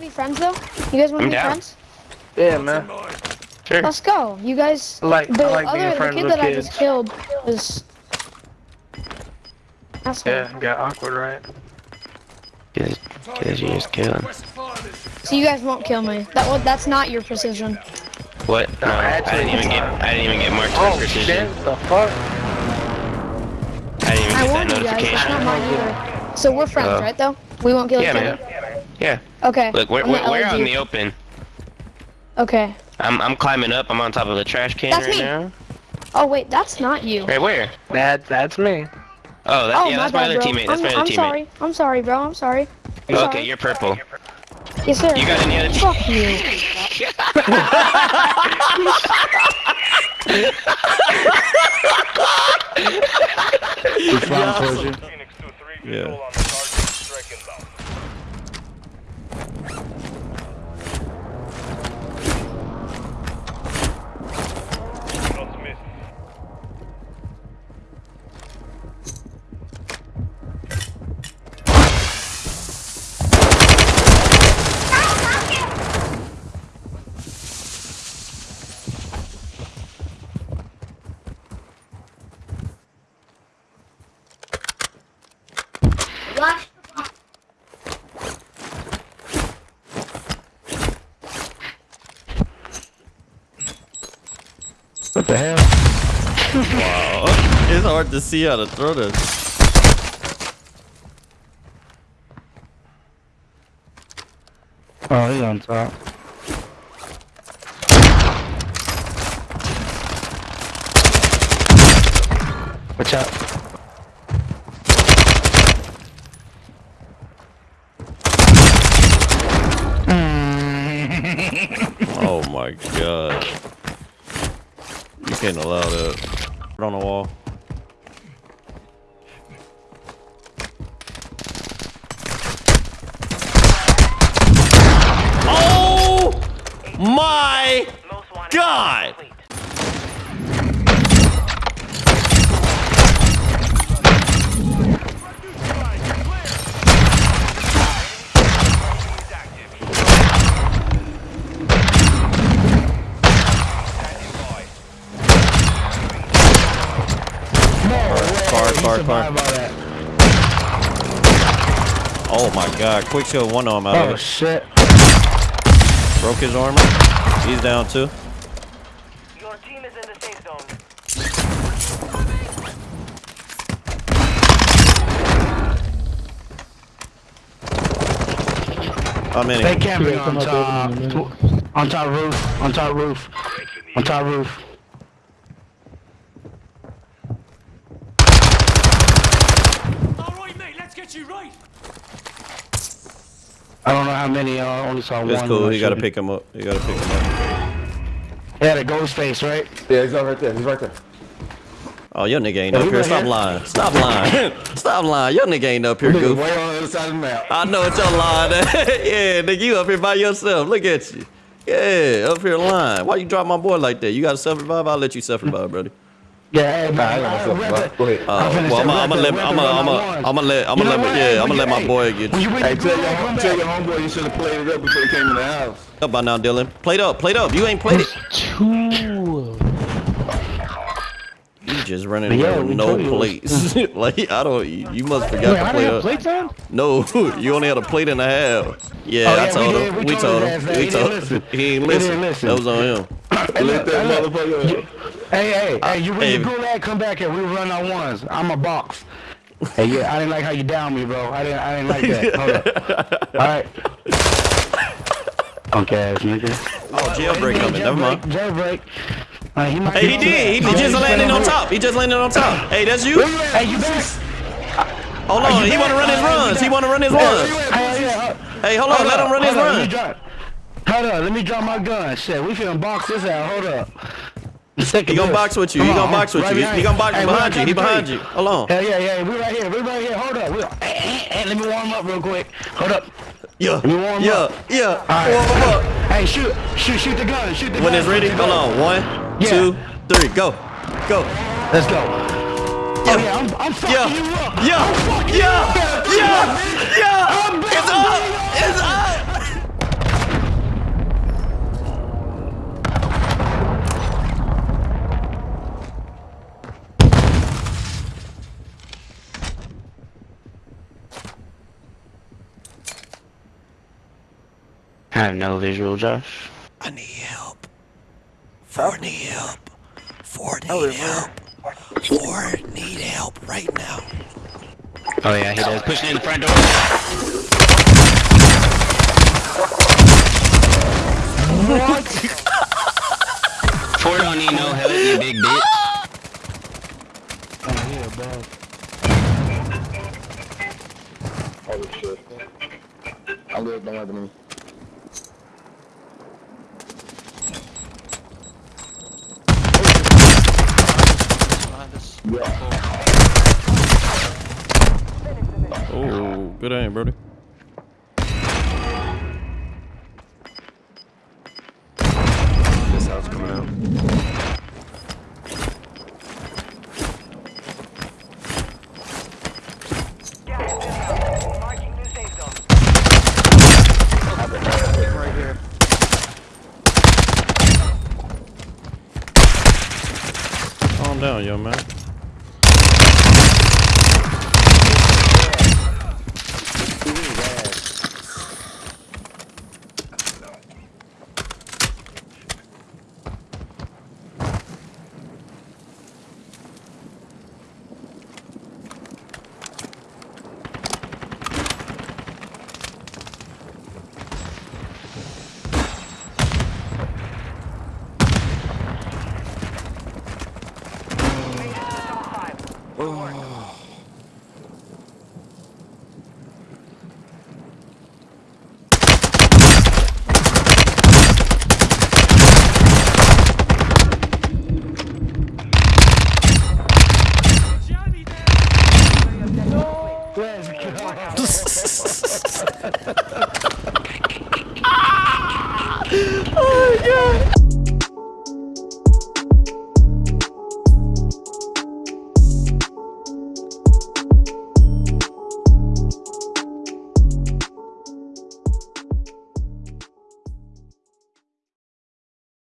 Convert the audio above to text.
to be friends though? You guys want to be down. friends? Yeah, man. Sure. Let's go. You guys. I like- the I like being other the kid with that I just killed was. Asshole. Yeah, got awkward, right? Cause, cause you just killed. So you guys won't kill me. That was that's not your precision. What? No, I actually, didn't even get. I didn't even get marked Oh, for precision. shit, the fuck? I didn't even I get that you guys. It's notification. not mine either. So we're friends, Uh, right? Though we won't kill Yeah, each man. Other. Yeah. Okay. Look, we're I'm we're, we're out in the open. Okay. I'm I'm climbing up. I'm on top of the trash can That's right me. now. Oh wait, that's not you. Right where? That, that's me. Oh, that, oh yeah, my that's my bad, other bro. teammate. That's I'm, my other I'm teammate. sorry. I'm sorry, bro. I'm sorry. I'm okay, sorry. you're purple. Yes, sir. You got any other team? Fuck you. Yeah. What the hell? Wow. It's hard to see how to throw this. Oh, he's on top. Watch out. Oh my god. You can't allow that. Put on the wall. Oh my god! Car, car, car. Oh my god, quick show one arm out Oh of it. shit. Broke his armor. He's down too. Your team is in the safe zone. How many? They camping on top. On top roof. On top roof. On top roof. Alright, mate, let's get you right. I don't know how many. I only saw It's one. cool. when I You gotta pick him up. You gotta pick him up. He had a ghost face, right? Yeah, he's right there. He's right there. Oh, your nigga ain't Yeah, up he here. Stop here. lying. Stop lying. Stop lying. Your nigga ain't up here, Nigga, goof. way on the other side of the map. I know it's your line. yeah, nigga, you up here by yourself. Look at you. Yeah, up here lying. Why you drop my boy like that? You got to self-revive? I'll let you self-revive, brother. Yeah, hey, I man. ain't gonna I- self-revive. rather- Go ahead. Uh, I'm finna well, say, I'm gonna let, I'm gonna, I'm gonna, ones. I'm gonna let, I'm gonna let, yeah, I'm gonna let my boy get you you. Hey, tell your, come tell your homeboy you should have played it up before you came in the house. up by now, Dylan. Played up, played up. You ain't played it. Two. You just running Yeah, around with no told plates. like I don't. You, you must forgot Wait, to I play didn't have up. playtime? No, you only had a plate and a half. Yeah, Oh, I told we him. did. We We told told his him. We He told him. He ain't listen. didn't listen. That was on him. Hey, Let look, that hey, motherfucker. Hey, hey, hey, you win Hey. the gulag, come back here. We run our ones. I'm a box. Hey, yeah, I didn't like how you down me, bro. I didn't, I didn't like that. Hold up. All right. Punk ass nigga. Oh, jailbreak coming. Never mind. Jailbreak. He Hey, he did. He, he just landed on top. He just landed on top. Hey, that's you. Hey, you back? Hold on. He want to run his runs. He want to run his runs. Hey, yeah, Hey, hold on. Let him run his hold on, let me run. Hold up, let me drop my gun. Shit, we finna box this out. Hold up. He gonna box with you. He gonna on, box with you. He gonna box behind you. He behind you. Hold on. Hell yeah, yeah, we right here, we right here. Hold up. Hey, let me warm up real quick. Hold up. Yeah. me warm Yeah. up. Yeah. right. Warm up. Hey, shoot, shoot, shoot the gun, shoot the gun. When it's ready, hold on. One, two, three, go. Go. Let's go. Yeah. Oh, yeah, I'm, I'm fucking yeah. you up. Yeah. I'm fucking yeah. you up. Yeah. Yeah. yeah. I'm it's up. It's up. I have no visual, Josh. I need help. Ford need help. Ford need help. Ford need help right now. Oh yeah, he does. Pushing in the front door. what? Ford don't need no help, you big bitch. Holy shit. I'm good, don't happen to me. Oh, good aim, Brody. Down, young man. Made